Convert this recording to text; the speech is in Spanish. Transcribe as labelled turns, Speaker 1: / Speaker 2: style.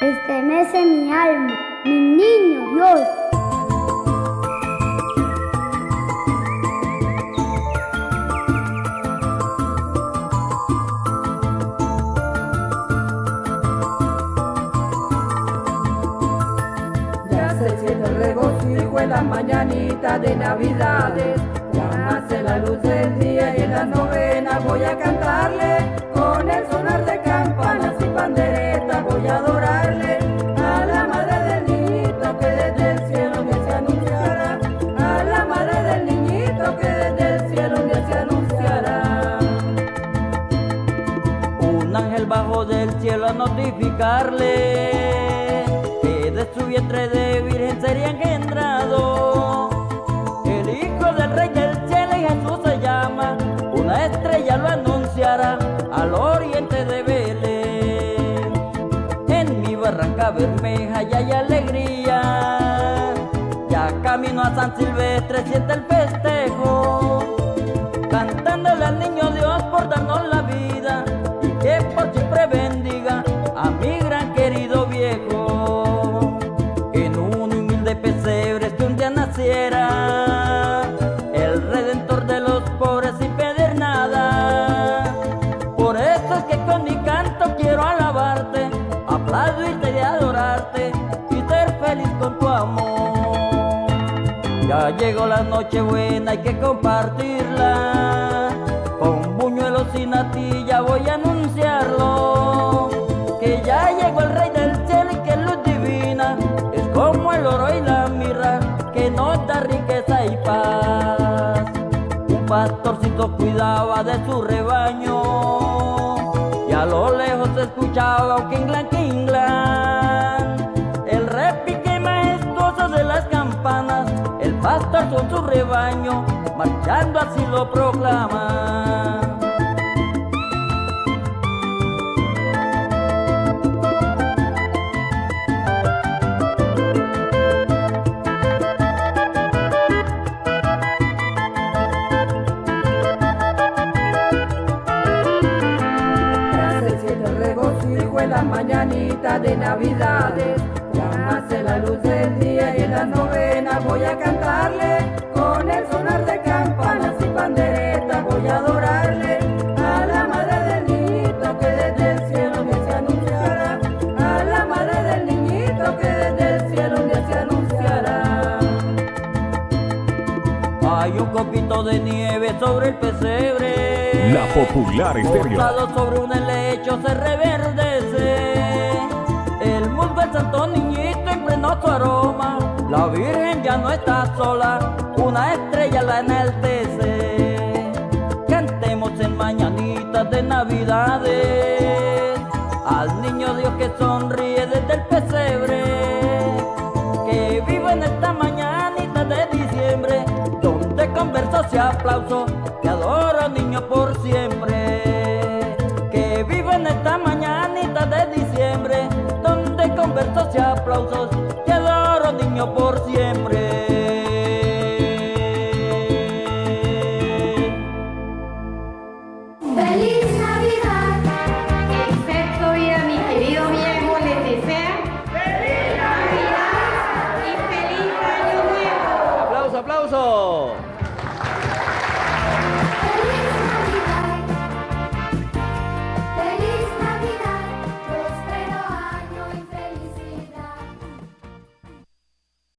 Speaker 1: Estremece
Speaker 2: mi alma,
Speaker 1: mi
Speaker 2: niño Dios.
Speaker 3: Ya se siente el regocijo en las mañanitas de Navidades. Ya nace la luz del día y en las novenas voy a cantarle. Con el sonar de campanas y panderetas voy a.
Speaker 4: notificarle que de su vientre de virgen sería engendrado el hijo del rey del cielo y Jesús se llama. Una estrella lo anunciará al oriente de Belén. En mi barranca bermeja ya hay alegría. Ya camino a San Silvestre, siente el festejo y adorarte y ser feliz con tu amor. Ya llegó la noche buena, hay que compartirla. Con buñuelos y natilla voy a anunciarlo. Que ya llegó el rey del cielo y que luz divina es como el oro y la mirra que nos da riqueza y paz. Un pastorcito cuidaba de su rebaño a lo lejos se escuchaba quinglan quinglan. El repique majestuoso de las campanas, el pastor con su rebaño, marchando así lo proclama.
Speaker 3: Las mañanitas de Navidades. Ya nace la luz del día y en las novenas voy a cantarle. Con el sonar de campanas y panderetas voy a adorarle. A la madre del niñito que desde el cielo me se anunciará. A la madre del niñito que desde el cielo me se anunciará.
Speaker 4: Hay un copito de nieve sobre el pesebre. La
Speaker 5: popular estéreo.
Speaker 4: Sobre un helecho se. Santo niñito impregnó su aroma. La virgen ya no está sola, una estrella la enaltece. Cantemos en mañanitas de navidades. Al niño Dios que sonríe desde el pesebre. Que vive en esta mañanita de diciembre. Donde con versos y aplausos te adoro niño por siempre. y aplausos quedaron niño por siempre.
Speaker 1: ¡Feliz
Speaker 2: Navidad!
Speaker 6: Excepto vida, mi querido viejo, les desea ¡Feliz Navidad! ¡Y feliz Año Nuevo!
Speaker 4: ¡Aplauso, aplauso!